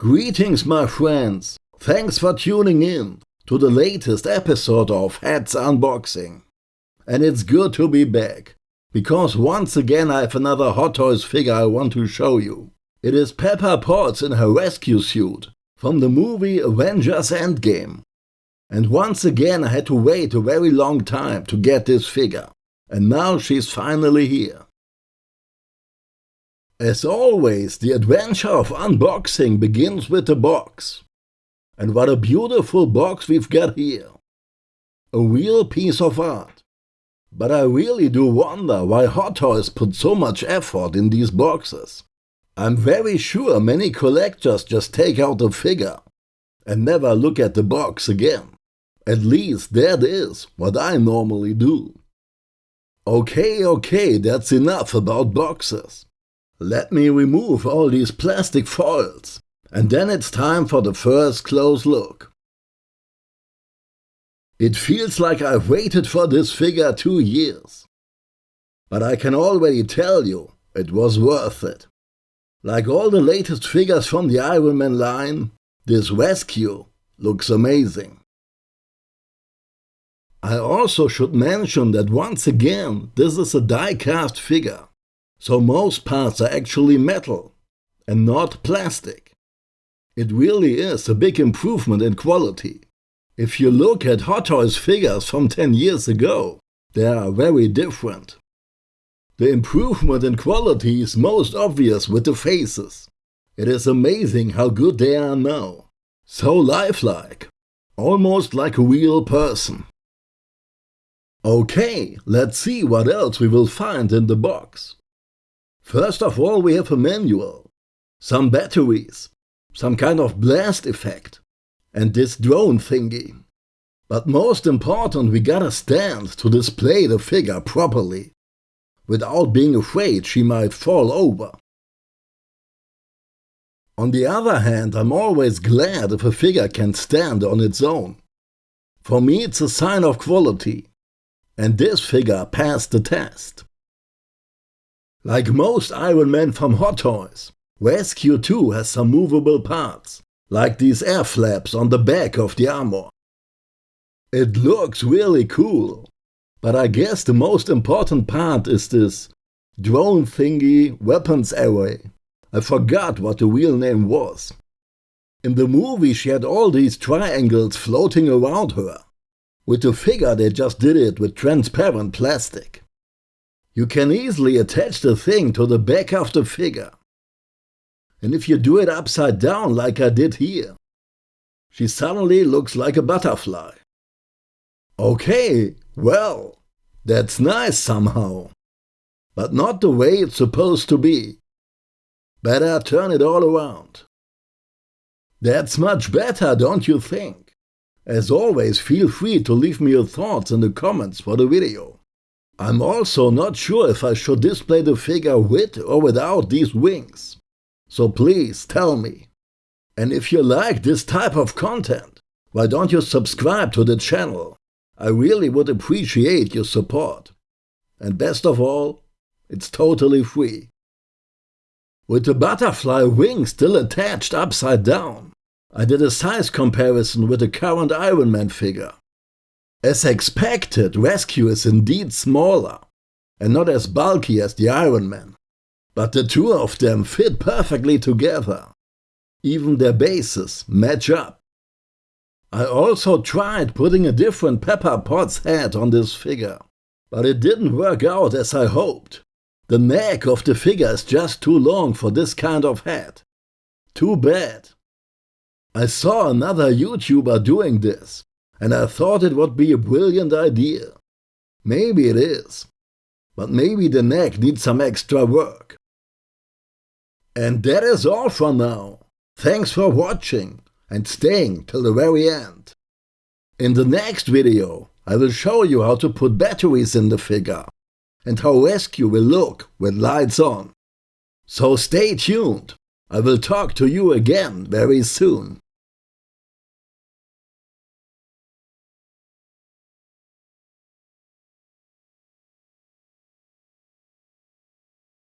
Greetings my friends, thanks for tuning in to the latest episode of Hats Unboxing. And it's good to be back, because once again I have another Hot Toys figure I want to show you. It is Pepper Potts in her rescue suit from the movie Avengers Endgame. And once again I had to wait a very long time to get this figure, and now she's finally here. As always, the adventure of unboxing begins with the box. And what a beautiful box we've got here. A real piece of art. But I really do wonder why Hot Toys put so much effort in these boxes. I'm very sure many collectors just take out the figure and never look at the box again. At least that is what I normally do. Okay, okay, that's enough about boxes. Let me remove all these plastic foils, and then it's time for the first close look. It feels like I've waited for this figure two years. But I can already tell you, it was worth it. Like all the latest figures from the Iron Man line, this rescue looks amazing. I also should mention that once again, this is a die-cast figure so most parts are actually metal and not plastic. It really is a big improvement in quality. If you look at Hot Toys figures from 10 years ago, they are very different. The improvement in quality is most obvious with the faces. It is amazing how good they are now. So lifelike, almost like a real person. Okay, let's see what else we will find in the box. First of all, we have a manual, some batteries, some kind of blast effect, and this drone thingy. But most important, we got a stand to display the figure properly, without being afraid she might fall over. On the other hand, I'm always glad if a figure can stand on its own. For me it's a sign of quality, and this figure passed the test. Like most Iron Man from Hot Toys, Rescue 2 has some movable parts, like these air flaps on the back of the armor. It looks really cool, but I guess the most important part is this drone thingy weapons array. I forgot what the real name was. In the movie she had all these triangles floating around her. With the figure they just did it with transparent plastic. You can easily attach the thing to the back of the figure. And if you do it upside down like I did here, she suddenly looks like a butterfly. Okay, well, that's nice somehow. But not the way it's supposed to be. Better turn it all around. That's much better, don't you think? As always, feel free to leave me your thoughts in the comments for the video. I'm also not sure if I should display the figure with or without these wings. So please tell me. And if you like this type of content, why don't you subscribe to the channel? I really would appreciate your support. And best of all, it's totally free. With the butterfly wing still attached upside down, I did a size comparison with the current Iron Man figure. As expected, Rescue is indeed smaller and not as bulky as the Iron Man. But the two of them fit perfectly together. Even their bases match up. I also tried putting a different Pepper Potts head on this figure, but it didn't work out as I hoped. The neck of the figure is just too long for this kind of head. Too bad. I saw another YouTuber doing this, and I thought it would be a brilliant idea. Maybe it is, but maybe the neck needs some extra work. And that is all for now. Thanks for watching and staying till the very end. In the next video, I will show you how to put batteries in the figure and how rescue will look with lights on. So stay tuned. I will talk to you again very soon.